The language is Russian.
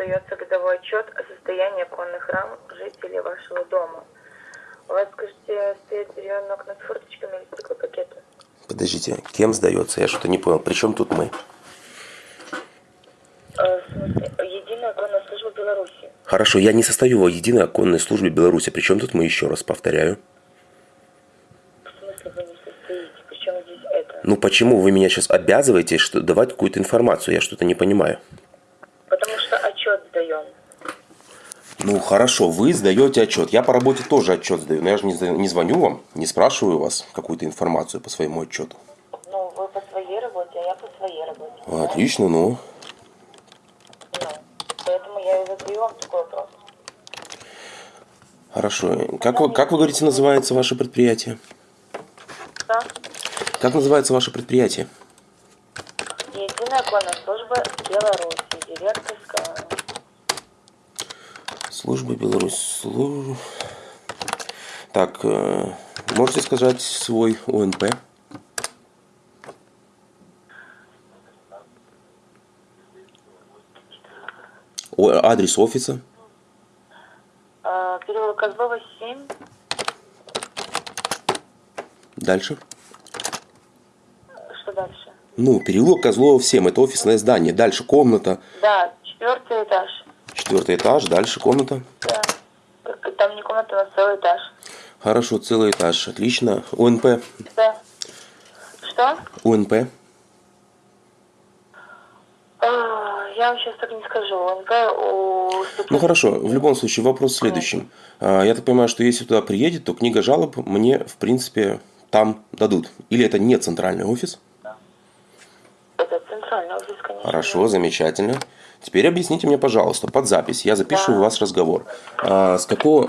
сдается годовой отчет о состоянии оконных рам жителей вашего дома. У вас, скажите, стоят деревянные окна с форточками или стеклопакеты? Подождите, кем сдается? Я что-то не понял. При чем тут мы? Смысле, Единая оконная служба Беларуси. Хорошо, я не состою в единой оконной службе Беларуси. При чем тут мы еще раз повторяю? В смысле вы не состоите? Причем здесь это? Ну почему вы меня сейчас обязываете что, давать какую-то информацию? Я что-то не понимаю. Отчет сдаем. Ну хорошо, вы сдаете отчет. Я по работе тоже отчет сдаю. Но я же не, не звоню вам, не спрашиваю вас какую-то информацию по своему отчету. Ну, вы по своей работе, а я по своей работе. Отлично, ну. Ну, поэтому я и задаю вам такой вопрос. Хорошо. Как вы, как вы говорите, называется ваше предприятие? Да? Как называется ваше предприятие? Единая оконная служба Беларуси. Директорская. Служба Беларусь. Слу- Так, э, можете сказать свой ОНП? Адрес офиса? Переулок Козлова, 7. Дальше. Ну, переулок Козлова 7, это офисное здание. Дальше комната, Да, четвертый этаж. четвертый этаж, дальше комната. Да. Там не комната, у нас целый этаж. Хорошо, целый этаж, отлично. ОНП, Да. Что? ОНП. А, Я вам сейчас так не скажу. НП у... Ну хорошо, в любом случае вопрос в следующем. А, Я так понимаю, что если туда приедет, то книга жалоб мне, в принципе, там дадут. Или это не центральный офис? Это центральный офис, конечно. Хорошо, замечательно. Теперь объясните мне, пожалуйста, под запись, я запишу Да. у вас разговор. А, с какого,